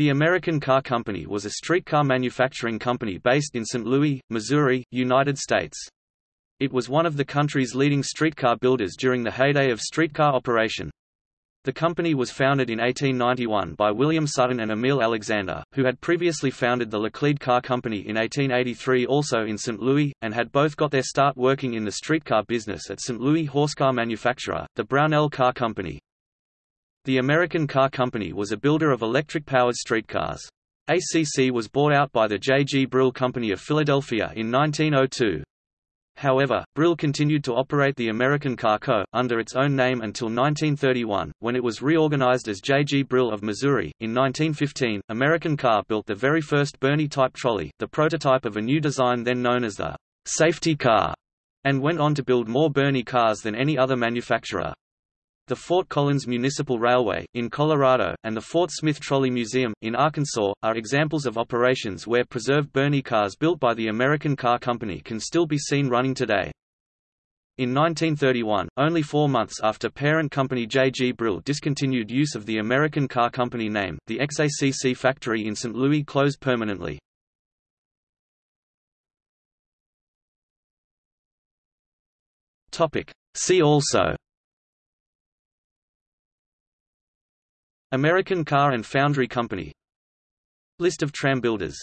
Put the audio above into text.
The American Car Company was a streetcar manufacturing company based in St. Louis, Missouri, United States. It was one of the country's leading streetcar builders during the heyday of streetcar operation. The company was founded in 1891 by William Sutton and Emile Alexander, who had previously founded the Laclede Car Company in 1883 also in St. Louis, and had both got their start working in the streetcar business at St. Louis horsecar manufacturer, the Brownell Car Company. The American Car Company was a builder of electric-powered streetcars. ACC was bought out by the J. G. Brill Company of Philadelphia in 1902. However, Brill continued to operate the American Car Co. under its own name until 1931, when it was reorganized as J. G. Brill of Missouri. In 1915, American Car built the very first Birney-type trolley, the prototype of a new design then known as the safety car, and went on to build more Birney cars than any other manufacturer. The Fort Collins Municipal Railway, in Colorado, and the Fort Smith Trolley Museum, in Arkansas, are examples of operations where preserved Birney cars built by the American Car Company can still be seen running today. In 1931, only four months after parent company J. G. Brill discontinued use of the American Car Company name, the ex-ACC factory in St. Louis closed permanently. See also American Car and Foundry Company. List of tram builders